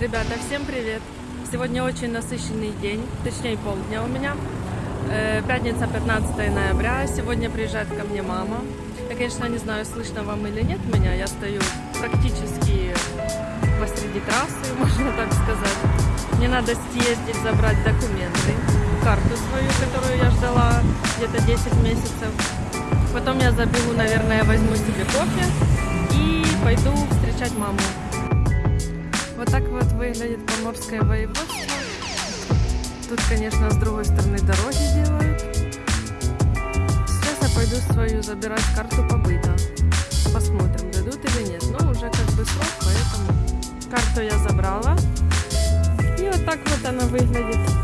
Ребята, всем привет! Сегодня очень насыщенный день, точнее полдня у меня. Э, Пятница, 15 ноября. Сегодня приезжает ко мне мама. Я, конечно, не знаю, слышно вам или нет меня. Я стою практически посреди трассы, можно так сказать. Мне надо съездить, забрать документы, карту свою, которую я ждала где-то 10 месяцев. Потом я забегу, наверное, возьму себе кофе и пойду встречать маму. Вот так вот выглядит Поморское воеводство. Тут, конечно, с другой стороны дороги делают. Сейчас я пойду свою забирать карту побыта. Посмотрим, дадут или нет. Но уже как бы срок, поэтому карту я забрала. И вот так вот она выглядит.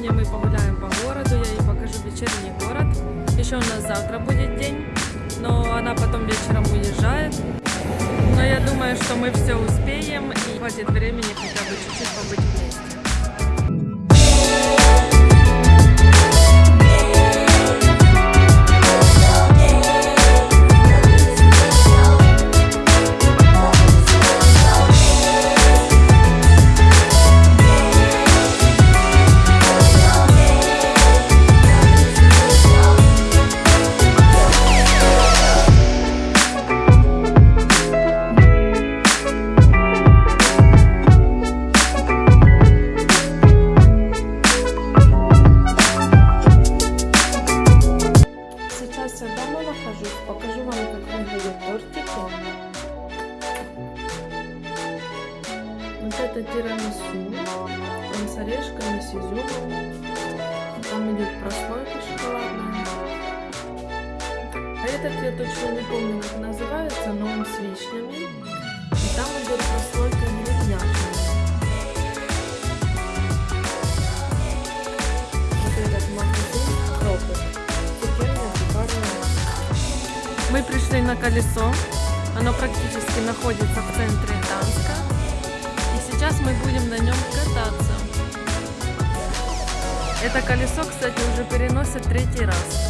Сегодня мы погуляем по городу, я ей покажу вечерний город. Еще у нас завтра будет день, но она потом вечером уезжает. Но я думаю, что мы все успеем и хватит времени хотя бы чуть-чуть побыть вместе. Вот это тирамису, он с орешками, с изюмом. Там идет прослойка шоколадная. А этот я точно не помню, как называется, но он с вишнями. И там идет прослойка сухарная. Мы пришли на колесо. Оно практически находится в центре Данска. Сейчас мы будем на нем кататься. Это колесо, кстати, уже переносят третий раз.